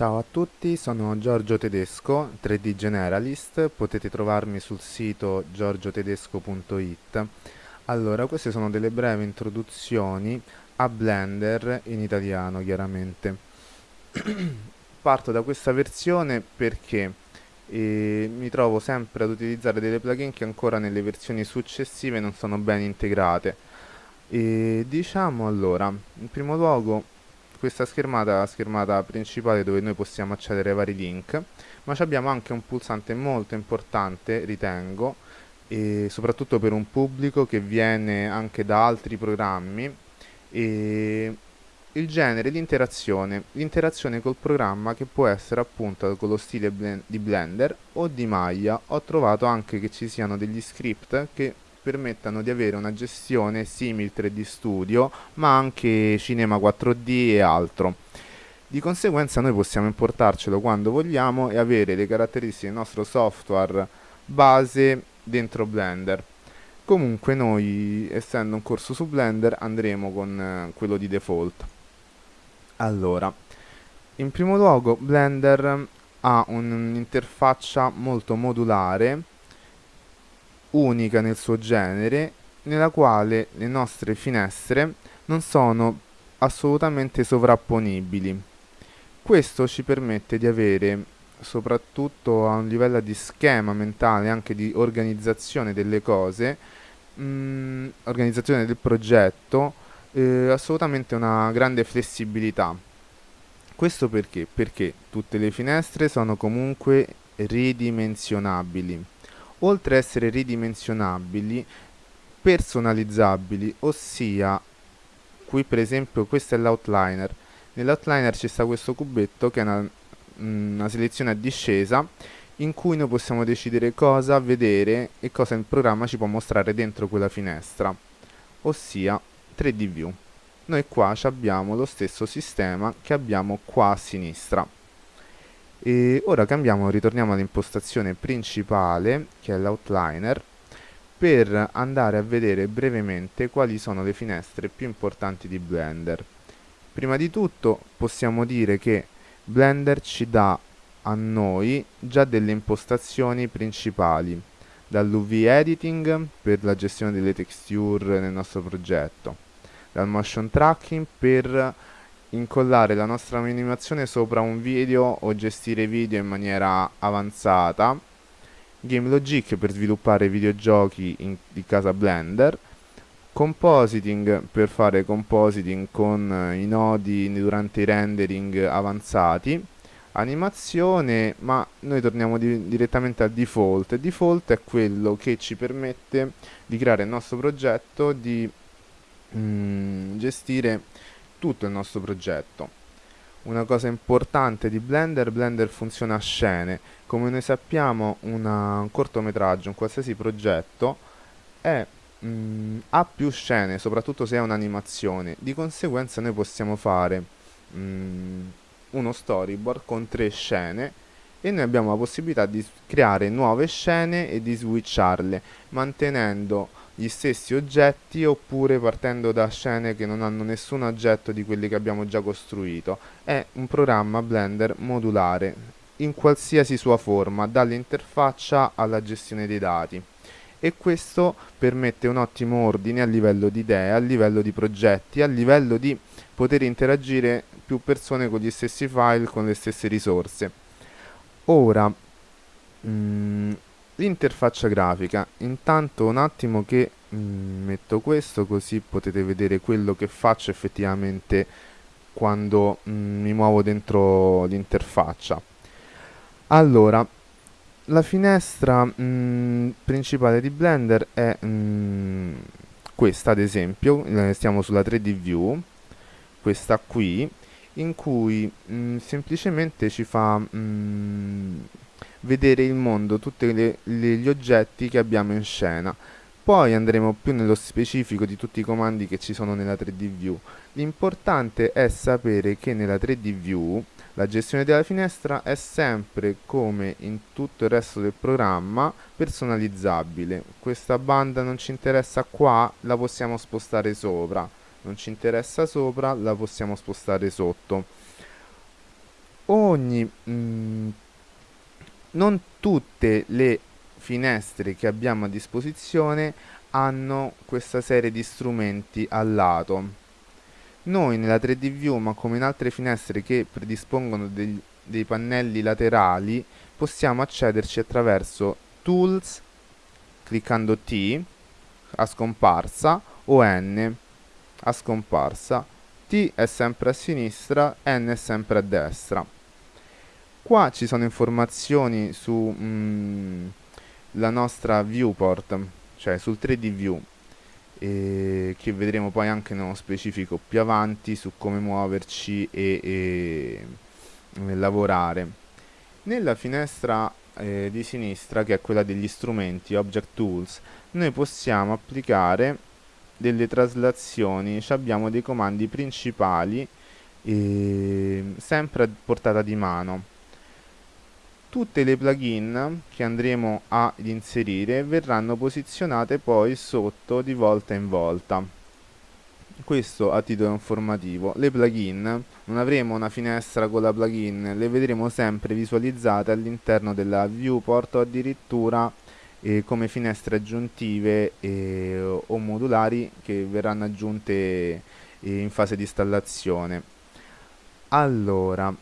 Ciao a tutti, sono Giorgio Tedesco, 3D Generalist, potete trovarmi sul sito giorgiotedesco.it. Allora, queste sono delle brevi introduzioni a Blender in italiano, chiaramente. Parto da questa versione perché eh, mi trovo sempre ad utilizzare delle plugin che ancora nelle versioni successive non sono ben integrate. E diciamo allora, in primo luogo questa schermata è la schermata principale dove noi possiamo accedere ai vari link ma abbiamo anche un pulsante molto importante ritengo e soprattutto per un pubblico che viene anche da altri programmi e il genere l'interazione l'interazione col programma che può essere appunto con lo stile di Blender o di Maya. Ho trovato anche che ci siano degli script che permettano di avere una gestione simile 3D Studio ma anche Cinema 4D e altro. Di conseguenza noi possiamo importarcelo quando vogliamo e avere le caratteristiche del nostro software base dentro Blender. Comunque noi, essendo un corso su Blender, andremo con eh, quello di default. Allora, in primo luogo Blender ha un'interfaccia molto modulare unica nel suo genere, nella quale le nostre finestre non sono assolutamente sovrapponibili. Questo ci permette di avere, soprattutto a un livello di schema mentale, anche di organizzazione delle cose, mh, mm, organizzazione del progetto, eh, assolutamente una grande flessibilità. Questo perché? Perché tutte le finestre sono comunque ridimensionabili oltre a essere ridimensionabili, personalizzabili, ossia qui per esempio questo è l'outliner. Nell'outliner ci sta questo cubetto che è una, una selezione a discesa in cui noi possiamo decidere cosa vedere e cosa il programma ci può mostrare dentro quella finestra, ossia 3D View. Noi qua abbiamo lo stesso sistema che abbiamo qua a sinistra. E ora cambiamo, ritorniamo all'impostazione principale, che è l'outliner, per andare a vedere brevemente quali sono le finestre più importanti di Blender. Prima di tutto possiamo dire che Blender ci dà a noi già delle impostazioni principali, dall'UV editing per la gestione delle texture nel nostro progetto, dal motion tracking per incollare la nostra animazione sopra un video o gestire video in maniera avanzata. Game Logic per sviluppare videogiochi in, di casa Blender. Compositing per fare compositing con i nodi durante i rendering avanzati. Animazione, ma noi torniamo di, direttamente al default. Default è quello che ci permette di creare il nostro progetto, di mm, gestire tutto il nostro progetto. Una cosa importante di Blender, Blender funziona a scene. Come noi sappiamo una, un cortometraggio, un qualsiasi progetto, è, mh, mm, ha più scene, soprattutto se è un'animazione. Di conseguenza noi possiamo fare mh, mm, uno storyboard con tre scene e noi abbiamo la possibilità di creare nuove scene e di switcharle, mantenendo gli stessi oggetti oppure partendo da scene che non hanno nessun oggetto di quelli che abbiamo già costruito. È un programma Blender modulare in qualsiasi sua forma, dall'interfaccia alla gestione dei dati. E questo permette un ottimo ordine a livello di idee, a livello di progetti, a livello di poter interagire più persone con gli stessi file, con le stesse risorse. Ora, mm, l'interfaccia grafica. Intanto un attimo che mm, metto questo così potete vedere quello che faccio effettivamente quando mm, mi muovo dentro l'interfaccia. Allora la finestra mm, principale di Blender è questa ad esempio. Eh, stiamo sulla 3D view questa qui in cui semplicemente ci fa vedere il mondo, tutti gli oggetti che abbiamo in scena. Poi andremo più nello specifico di tutti i comandi che ci sono nella 3D View. L'importante è sapere che nella 3D View la gestione della finestra è sempre come in tutto il resto del programma personalizzabile. Questa banda non ci interessa qua, la possiamo spostare sopra. Non ci interessa sopra, la possiamo spostare sotto ogni mm, non tutte le finestre che abbiamo a disposizione hanno questa serie di strumenti al lato noi nella 3D View, ma come in altre finestre che predispongono dei, dei pannelli laterali, possiamo accederci attraverso Tools, cliccando T a scomparsa o N a scomparsa. T è sempre a sinistra, N è sempre a destra. Qua ci sono informazioni sulla mm, nostra viewport, cioè sul 3D View e che vedremo poi anche nello specifico più avanti su come muoverci e, e, e lavorare. Nella finestra eh, di sinistra, che è quella degli strumenti, Object Tools, noi possiamo applicare delle traslazioni, abbiamo dei comandi principali eh, sempre a portata di mano tutte le plugin che andremo ad inserire verranno posizionate poi sotto di volta in volta. Questo a titolo informativo. Le plugin non avremo una finestra con la plugin le vedremo sempre visualizzate all'interno della viewport o addirittura eh, come finestre aggiuntive eh, o modulari che verranno aggiunte eh, in fase di installazione. Allora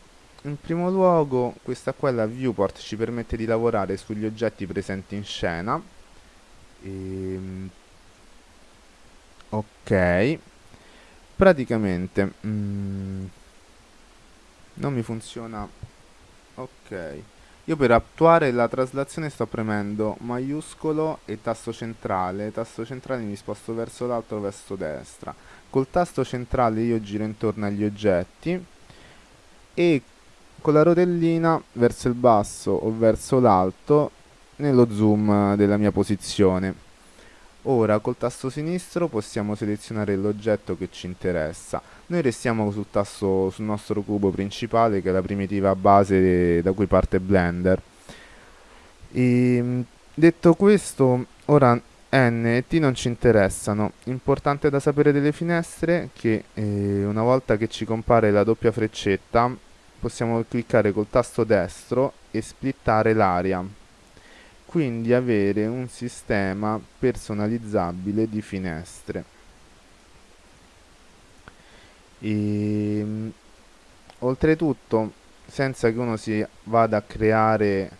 in primo luogo questa qua è la viewport, ci permette di lavorare sugli oggetti presenti in scena. Ehm, ok. Praticamente mm, non mi funziona. Ok. Io per attuare la traslazione sto premendo maiuscolo e tasto centrale. Tasto centrale mi sposto verso l'alto verso destra. Col tasto centrale io giro intorno agli oggetti e con la rotellina verso il basso o verso l'alto nello zoom della mia posizione. Ora col tasto sinistro possiamo selezionare l'oggetto che ci interessa. Noi restiamo sul tasto sul nostro cubo principale che è la primitiva base da cui parte Blender. E, ehm, detto questo, ora N e T non ci interessano. Importante da sapere delle finestre che eh, una volta che ci compare la doppia freccetta possiamo cliccare col tasto destro e splittare l'area quindi avere un sistema personalizzabile di finestre. E, ehm, oltretutto senza che uno si vada a creare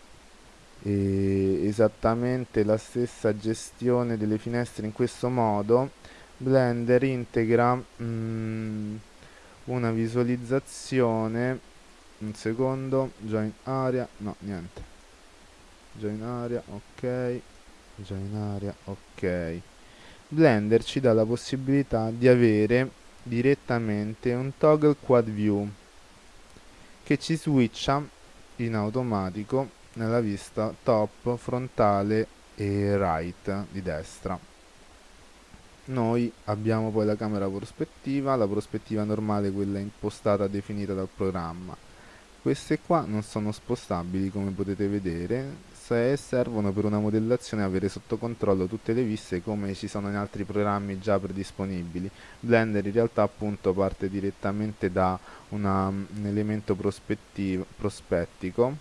eh, esattamente la stessa gestione delle finestre in questo modo Blender integra mm, una visualizzazione un secondo join area no niente. Join area ok. Join area ok. Blender ci dà la possibilità di avere direttamente un toggle quad view che ci switcha in automatico nella vista top frontale e right di destra. Noi abbiamo poi la camera prospettiva la prospettiva normale quella impostata definita dal programma queste qua non sono spostabili come potete vedere. Se servono per una modellazione avere sotto controllo tutte le viste come ci sono in altri programmi già predisponibili. Blender in realtà appunto parte direttamente da una, un elemento prospettico.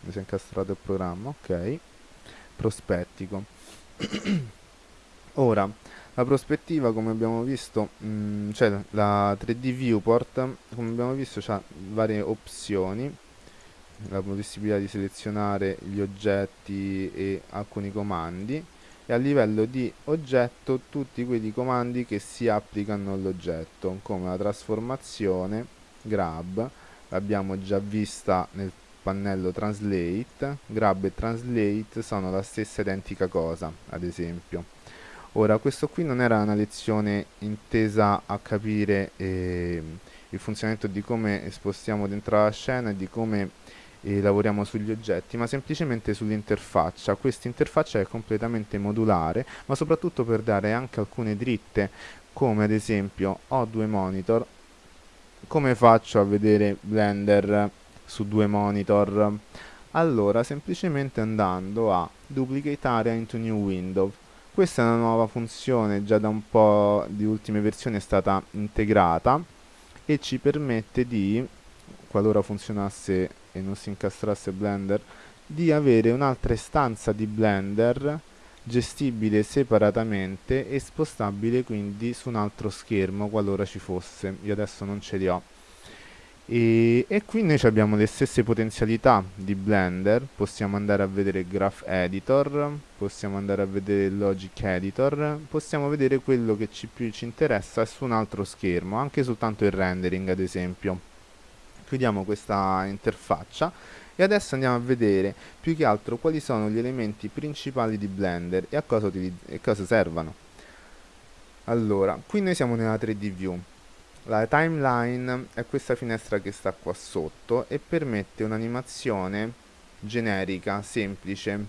Mi si è incastrato il programma ok. Prospettico. Ora la prospettiva come abbiamo visto mh, mm, cioè la 3D viewport come abbiamo visto ha varie opzioni. La possibilità di selezionare gli oggetti e alcuni comandi. E a livello di oggetto tutti quei comandi che si applicano all'oggetto come la trasformazione grab l'abbiamo già vista nel pannello translate. Grab e translate sono la stessa identica cosa ad esempio Ora, questo qui non era una lezione intesa a capire eh, il funzionamento di come spostiamo dentro la scena e di come eh, lavoriamo sugli oggetti, ma semplicemente sull'interfaccia. Questa interfaccia è completamente modulare, ma soprattutto per dare anche alcune dritte, come ad esempio ho due monitor, come faccio a vedere Blender su due monitor? Allora, semplicemente andando a Duplicate Area into New Window questa è una nuova funzione, già da un po' di ultime versioni è stata integrata e ci permette di qualora funzionasse e non si incastrasse Blender, di avere un'altra istanza di Blender gestibile separatamente e spostabile quindi su un altro schermo qualora ci fosse. Io adesso non ce li ho. E, e, qui noi abbiamo le stesse potenzialità di Blender, possiamo andare a vedere Graph Editor, possiamo andare a vedere Logic Editor, possiamo vedere quello che ci, più ci interessa su un altro schermo, anche soltanto il rendering ad esempio. Chiudiamo questa interfaccia e adesso andiamo a vedere più che altro quali sono gli elementi principali di Blender e a cosa, e cosa servono. Allora, qui noi siamo nella 3D View la timeline è questa finestra che sta qua sotto e permette un'animazione generica, semplice,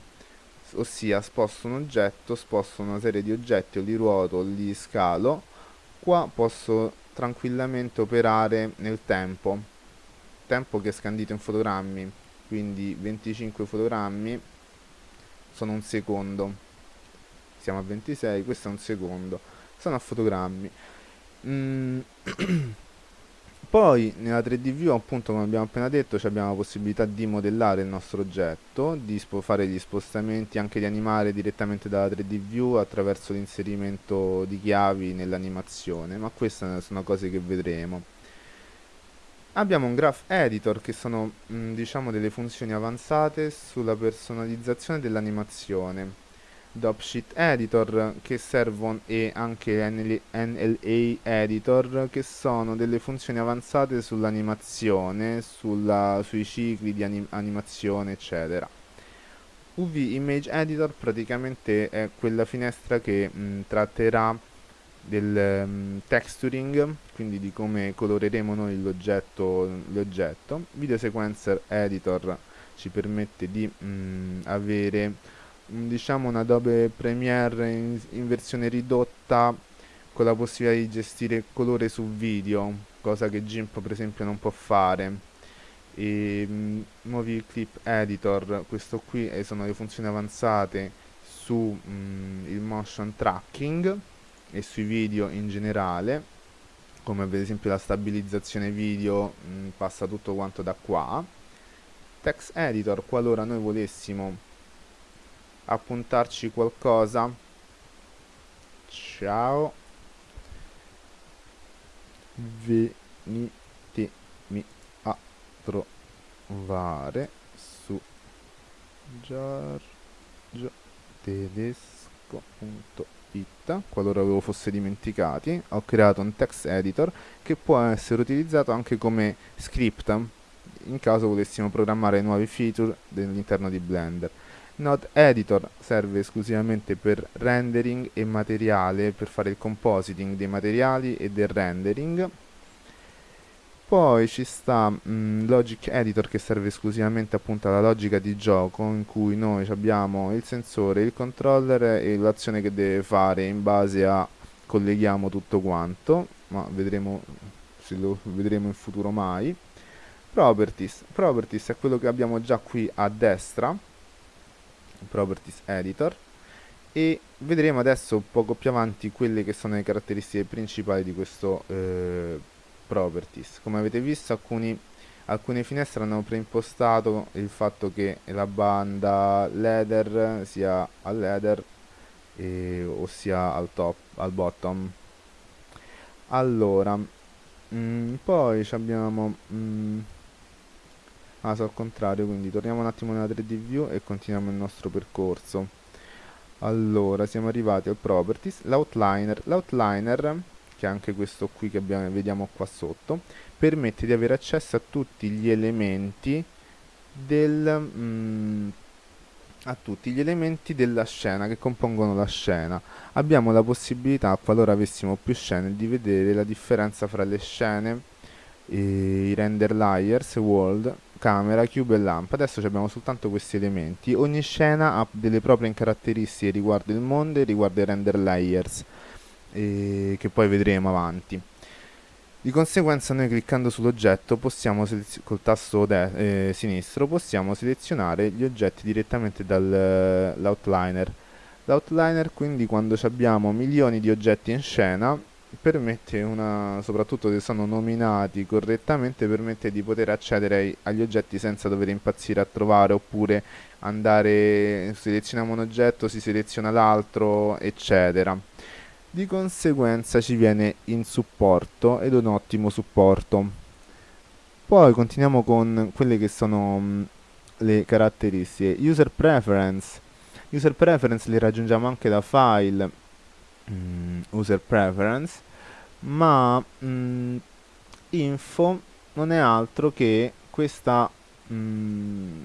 ossia sposto un oggetto, sposto una serie di oggetti o li ruoto o li scalo, qua posso tranquillamente operare nel tempo, tempo che è scandito in fotogrammi, quindi 25 fotogrammi sono un secondo, siamo a 26, questo è un secondo, sono a fotogrammi. Mm. Poi nella 3D View appunto come abbiamo appena detto abbiamo la possibilità di modellare il nostro oggetto, di fare gli spostamenti, anche di animare direttamente dalla 3D View attraverso l'inserimento di chiavi nell'animazione, ma queste sono cose che vedremo. Abbiamo un Graph Editor che sono mh, mm, diciamo delle funzioni avanzate sulla personalizzazione dell'animazione Dopsheet Editor che servono e anche NLA Editor che sono delle funzioni avanzate sull'animazione, sui cicli di anim animazione eccetera. UV Image Editor praticamente è quella finestra che mh, tratterà del um, texturing, quindi di come coloreremo noi l'oggetto. Video Sequencer Editor ci permette di mh, avere diciamo un Adobe Premiere in, in, versione ridotta con la possibilità di gestire colore su video cosa che GIMP per esempio non può fare. E mh, nuovi clip editor questo qui sono le funzioni avanzate su il motion tracking e sui video in generale come per esempio la stabilizzazione video mh, passa tutto quanto da qua. Text editor qualora noi volessimo appuntarci qualcosa. Ciao. Venitemi a trovare su giorgiotedesco.it qualora ve lo fosse dimenticati ho creato un text editor che può essere utilizzato anche come script in caso volessimo programmare nuovi feature all'interno di Blender Node Editor serve esclusivamente per rendering e materiale, per fare il compositing dei materiali e del rendering. Poi ci sta mh, mm, Logic Editor che serve esclusivamente appunto alla logica di gioco in cui noi abbiamo il sensore, il controller e l'azione che deve fare in base a colleghiamo tutto quanto, ma vedremo se lo vedremo in futuro mai. Properties, Properties è quello che abbiamo già qui a destra Properties Editor e vedremo adesso poco più avanti quelle che sono le caratteristiche principali di questo eh, Properties. Come avete visto alcuni, alcune finestre hanno preimpostato il fatto che la banda leather sia al leather e, ossia al top, al bottom. Allora, mh, mm, poi abbiamo... Mh, mm, ah sono al contrario quindi torniamo un attimo nella 3D view e continuiamo il nostro percorso. Allora siamo arrivati al properties l'outliner. L'outliner che è anche questo qui che abbiamo, vediamo qua sotto permette di avere accesso a tutti gli elementi del mm, a tutti gli elementi della scena che compongono la scena. Abbiamo la possibilità qualora avessimo più scene di vedere la differenza fra le scene i render layers world camera, cube e lampa. Adesso abbiamo soltanto questi elementi. Ogni scena ha delle proprie caratteristiche riguardo il mondo e riguardo i render layers, eh, che poi vedremo avanti. Di conseguenza noi cliccando sull'oggetto possiamo col tasto eh, sinistro possiamo selezionare gli oggetti direttamente dall'outliner. L'outliner quindi quando abbiamo milioni di oggetti in scena permette una, soprattutto se sono nominati correttamente, permette di poter accedere agli oggetti senza dover impazzire a trovare oppure andare, selezioniamo un oggetto, si seleziona l'altro, eccetera. Di conseguenza ci viene in supporto ed un ottimo supporto. Poi continuiamo con quelle che sono mh, le caratteristiche. User preference. User preference le raggiungiamo anche da file mm, user preference, ma mm, info non è altro che questa, mm,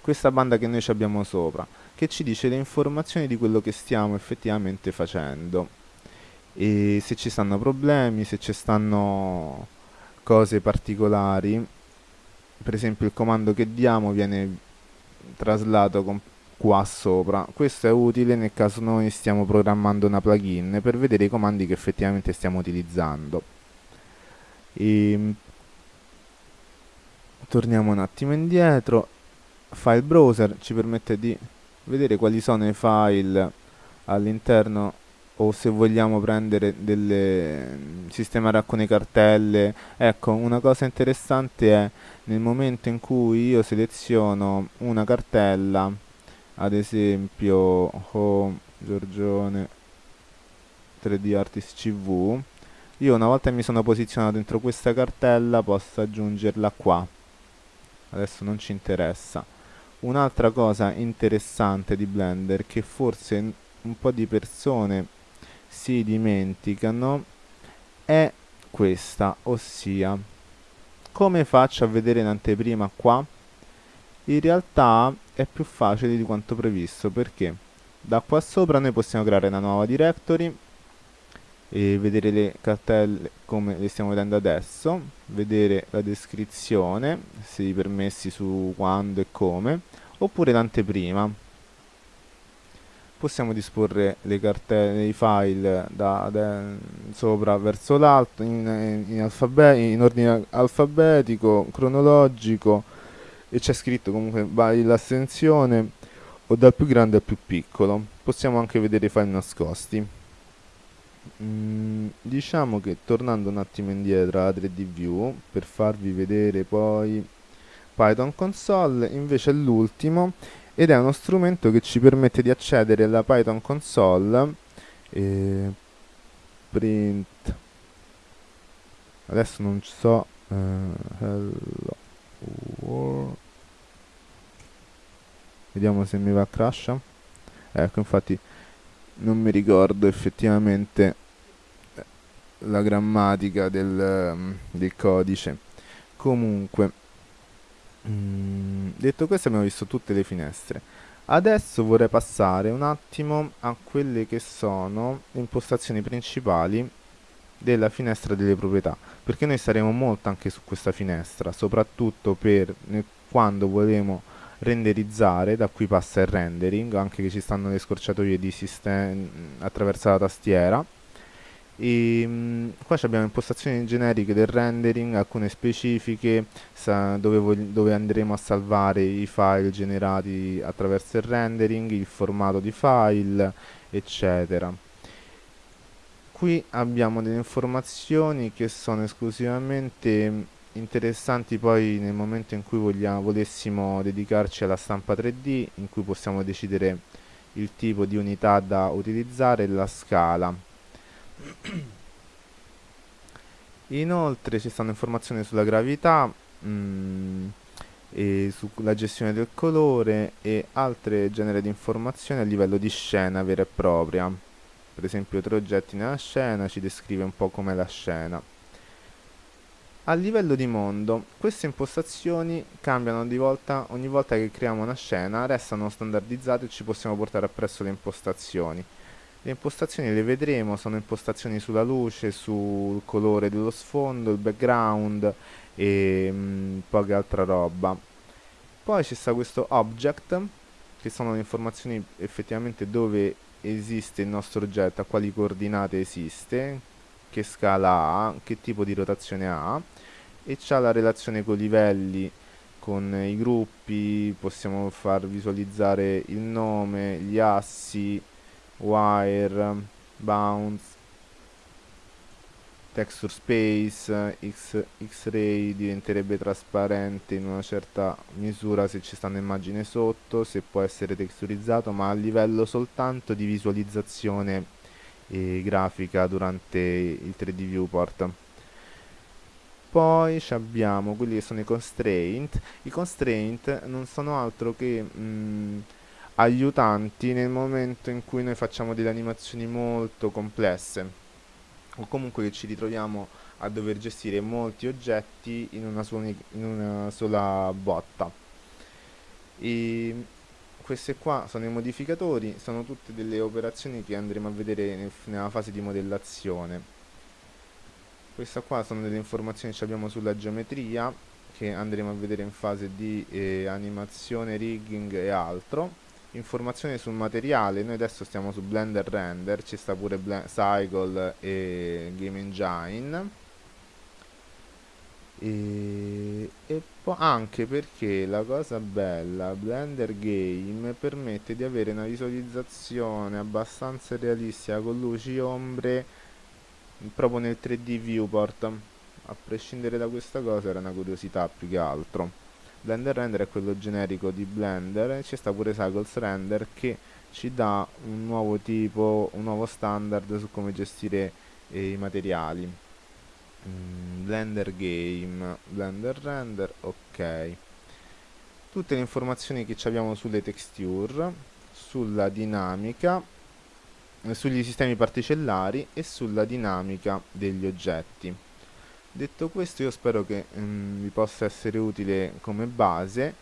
questa banda che noi abbiamo sopra, che ci dice le informazioni di quello che stiamo effettivamente facendo. E se ci stanno problemi, se ci stanno cose particolari, per esempio il comando che diamo viene traslato qua sopra. Questo è utile nel caso noi stiamo programmando una plugin per vedere i comandi che effettivamente stiamo utilizzando. E ehm, torniamo un attimo indietro. File browser ci permette di vedere quali sono i file all'interno o se vogliamo prendere delle sistemare alcune cartelle ecco una cosa interessante è nel momento in cui io seleziono una cartella ad esempio home Giorgione 3D Artist CV io una volta mi sono posizionato dentro questa cartella posso aggiungerla qua. Adesso non ci interessa. Un'altra cosa interessante di Blender che forse un po' di persone si dimenticano è questa ossia come faccio a vedere in anteprima qua in realtà è più facile di quanto previsto perché da qua sopra noi possiamo creare una nuova directory e vedere le cartelle come le stiamo vedendo adesso vedere la descrizione se i permessi su quando e come oppure l'anteprima. Possiamo disporre le cartelle, i file da, da sopra verso l'alto in, in, alfabe in ordine alfabetico, cronologico e c'è scritto comunque vai l'astensione o dal più grande al più piccolo possiamo anche vedere i file nascosti. Mm, diciamo che tornando un attimo indietro alla 3D view per farvi vedere poi Python console invece è l'ultimo ed è uno strumento che ci permette di accedere alla Python console e print. Adesso non so hello vediamo se mi va a crash. Ecco infatti non mi ricordo effettivamente eh, la grammatica del, mm, del codice. Comunque mm, detto questo abbiamo visto tutte le finestre. Adesso vorrei passare un attimo a quelle che sono le impostazioni principali della finestra delle proprietà perché noi staremo molto anche su questa finestra soprattutto per quando vogliamo renderizzare da qui passa il rendering anche che ci stanno le scorciatoie di system attraverso la tastiera. E mh, mm, qua abbiamo impostazioni generiche del rendering alcune specifiche dove, dove andremo a salvare i file generati attraverso il rendering il formato di file eccetera qui abbiamo delle informazioni che sono esclusivamente interessanti poi nel momento in cui vogliamo, volessimo dedicarci alla stampa 3D in cui possiamo decidere il tipo di unità da utilizzare e la scala. Inoltre ci stanno informazioni sulla gravità mm, e sulla gestione del colore e altre genere di informazioni a livello di scena vera e propria per esempio tre oggetti nella scena, ci descrive un po' com'è la scena. A livello di mondo, queste impostazioni cambiano volta, ogni volta che creiamo una scena, restano standardizzate e ci possiamo portare appresso le impostazioni. Le impostazioni le vedremo, sono impostazioni sulla luce, sul colore dello sfondo, il background e mh, mm, poca altra roba. Poi ci sta questo object, che sono le informazioni effettivamente dove esiste il nostro oggetto, a quali coordinate esiste, che scala ha, che tipo di rotazione ha e c'ha la relazione con i livelli, con i gruppi, possiamo far visualizzare il nome, gli assi, wire, bounce texture space, X-ray diventerebbe trasparente in una certa misura se ci sta un'immagine sotto, se può essere texturizzato, ma a livello soltanto di visualizzazione eh, grafica durante il 3D viewport. Poi abbiamo quelli che sono i constraint. I constraint non sono altro che mh, mm, aiutanti nel momento in cui noi facciamo delle animazioni molto complesse o comunque che ci ritroviamo a dover gestire molti oggetti in una, in una sola botta. E queste qua sono i modificatori sono tutte delle operazioni che andremo a vedere nel, nella fase di modellazione. Questa qua sono delle informazioni che abbiamo sulla geometria che andremo a vedere in fase di eh, animazione, rigging e altro informazioni sul materiale noi adesso stiamo su Blender Render ci sta pure Bl Cycle e Game Engine. E, e anche perché la cosa bella Blender Game permette di avere una visualizzazione abbastanza realistica con luci e ombre proprio nel 3D viewport. A prescindere da questa cosa era una curiosità più che altro Blender Render è quello generico di Blender ci sta pure Cycles Render che ci dà un nuovo tipo, un nuovo standard su come gestire eh, i materiali. Mm, Blender Game, Blender Render, ok. Tutte le informazioni che abbiamo sulle texture sulla dinamica eh, sugli sistemi particellari e sulla dinamica degli oggetti Detto questo io spero che mm, vi possa essere utile come base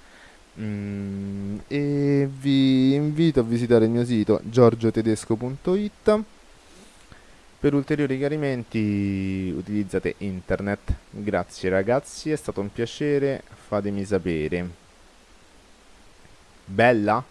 mm, e vi invito a visitare il mio sito giorgiotedesco.it per ulteriori chiarimenti utilizzate internet. Grazie ragazzi, è stato un piacere, fatemi sapere. Bella?